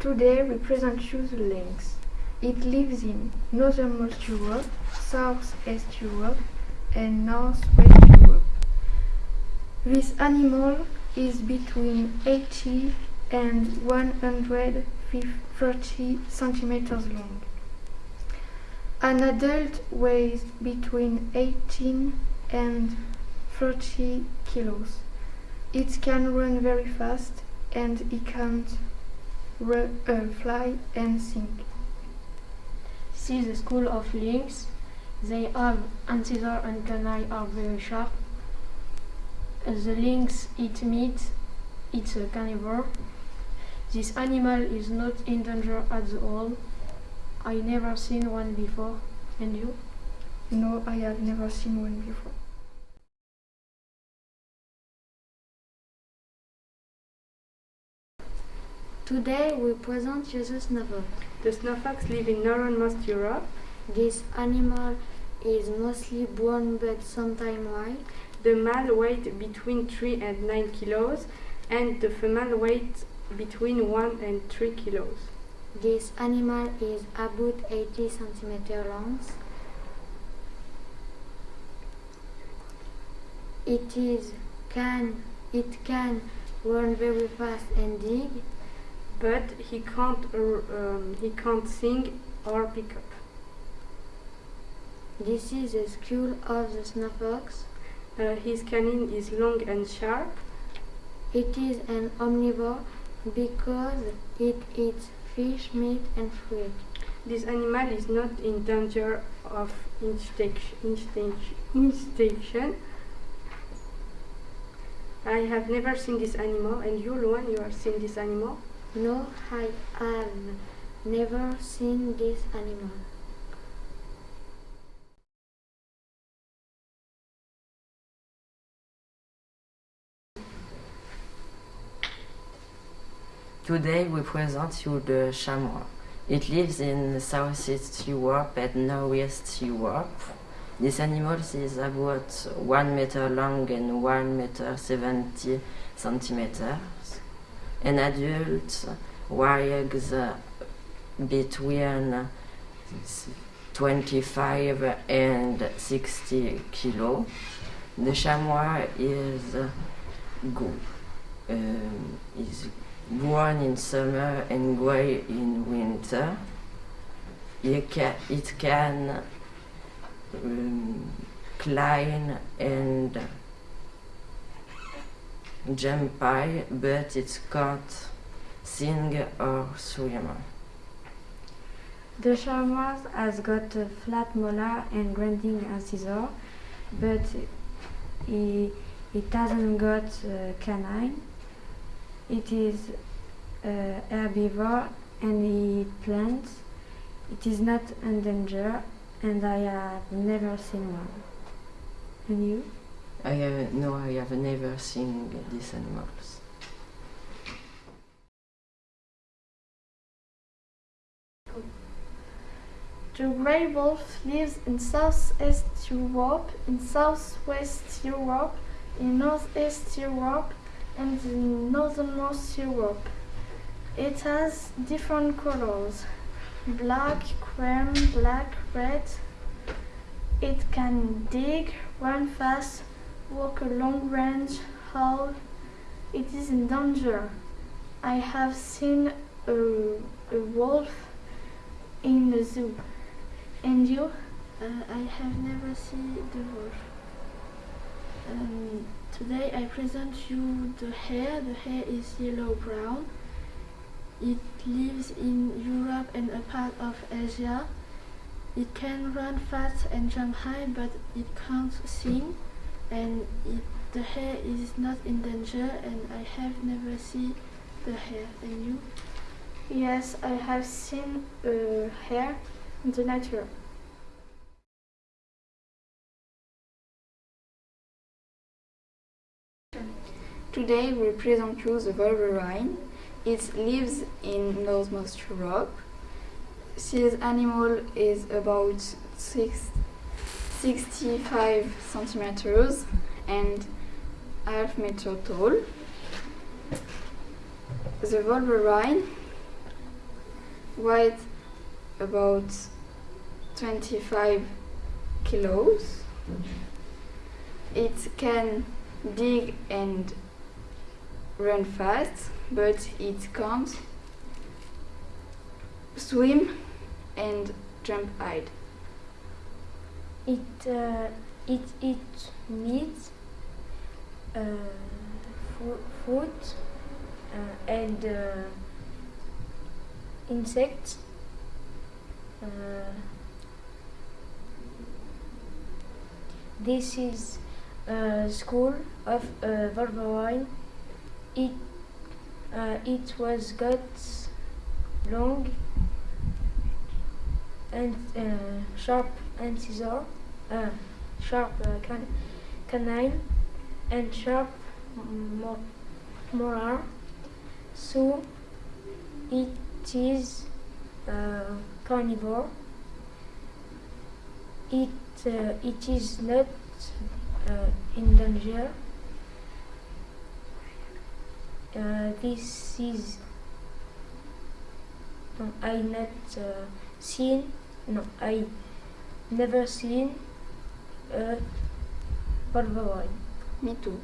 Today we present you the lynx. It lives in northernmost Europe, southeast Europe, and northwest Europe. This animal is between 80 and 130 centimeters long. An adult weighs between 18 and 30 kilos. It can run very fast and it can uh, Uh, fly and sing. See the school of lynx. They have incisor and canine are very sharp. The lynx eat meat. It's a carnivore. This animal is not in danger at all. I never seen one before. And you? No, I have never seen one before. Today we present you the snowfox. The snowfox live in northernmost Europe. This animal is mostly brown but sometimes white. The male weighs between 3 and 9 kilos and the female weighs between 1 and 3 kilos. This animal is about 80 centimeters long. It is can it can run very fast and dig but he can't um, he can't sing or pick up. This is the skull of the snowfox. Uh, his canine is long and sharp. It is an omnivore because it eats fish, meat and fruit. This animal is not in danger of extinction. I have never seen this animal and you, Luan, you have seen this animal? No, I have never seen this animal. Today we present you the chamois. It lives in southeast Europe and northwest Europe. This animal is about 1 meter long and 1 meter 70 centimeters. An adult weighs between 25 and 60 kilo. The chamois is good. Um, is brown in summer and gray in winter. It can, it can um, climb and jump high, but it can't sing or swim. The chamois has got a flat molar and grinding incisor, but it, it hasn't got a canine. It is uh, herbivore and eat plants. It is not endangered and I have never seen one. And you? I have, no, I have never seen these animals. The grey wolf lives in southeast Europe, in southwest Europe, in northeast Europe, and in northernmost Europe. It has different colors black, cream, black, red. It can dig, run fast, walk a long range, howl. It is in danger. I have seen a, a wolf in the zoo. And you? Uh, I have never seen the wolf. Um, today I present you the hare. The hare is yellow-brown. It lives in Europe and a part of Asia. It can run fast and jump high, but it can't sing. And it, the hare is not in danger, and I have never seen the hare. And you? Yes, I have seen uh, a hare in the nature. Today we present you the Wolverine. It lives in northmost Europe. This animal is about six, 65 centimeters and half meter tall. The Wolverine weight about 25 kilos. It can dig and run fast, but it can't swim and jump high. It uh, it it meat, uh, food, uh, and uh, insects. Uh, this is a school of uh. It uh, it was got long and uh, sharp and scissor, uh, sharp uh, can- canine, and sharp mo- molar. So it is uh, carnivore. It uh, it is not in danger. Uh, this is no, I not uh, seen no I never seen a Wolverine. Me too.